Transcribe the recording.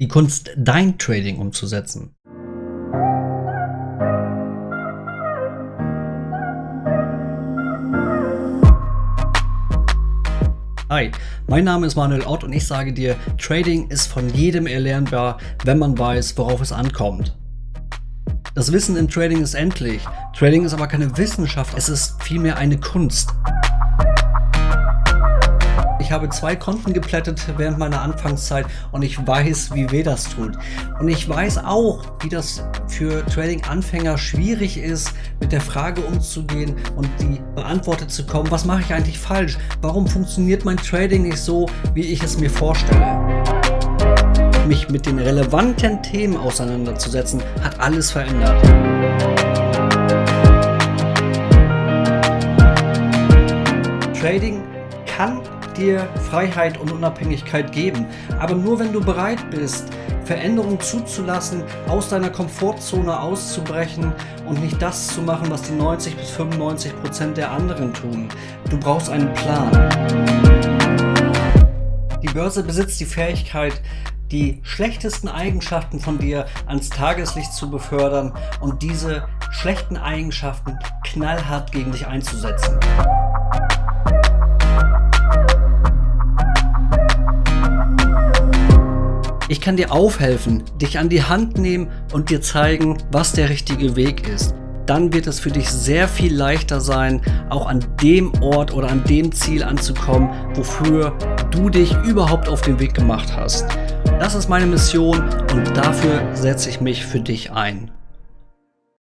Die Kunst, dein Trading umzusetzen. Hi, mein Name ist Manuel Ott und ich sage dir, Trading ist von jedem erlernbar, wenn man weiß, worauf es ankommt. Das Wissen im Trading ist endlich. Trading ist aber keine Wissenschaft, es ist vielmehr eine Kunst. Habe zwei Konten geplättet während meiner Anfangszeit und ich weiß, wie weh das tut. Und ich weiß auch, wie das für Trading-Anfänger schwierig ist, mit der Frage umzugehen und die beantwortet zu kommen, was mache ich eigentlich falsch? Warum funktioniert mein Trading nicht so, wie ich es mir vorstelle? Mich mit den relevanten Themen auseinanderzusetzen, hat alles verändert. Trading kann dir Freiheit und Unabhängigkeit geben. Aber nur wenn du bereit bist, Veränderungen zuzulassen, aus deiner Komfortzone auszubrechen und nicht das zu machen, was die 90 bis 95 Prozent der anderen tun. Du brauchst einen Plan. Die Börse besitzt die Fähigkeit, die schlechtesten Eigenschaften von dir ans Tageslicht zu befördern und diese schlechten Eigenschaften knallhart gegen dich einzusetzen. Ich kann dir aufhelfen, dich an die Hand nehmen und dir zeigen, was der richtige Weg ist. Dann wird es für dich sehr viel leichter sein, auch an dem Ort oder an dem Ziel anzukommen, wofür du dich überhaupt auf den Weg gemacht hast. Das ist meine Mission und dafür setze ich mich für dich ein.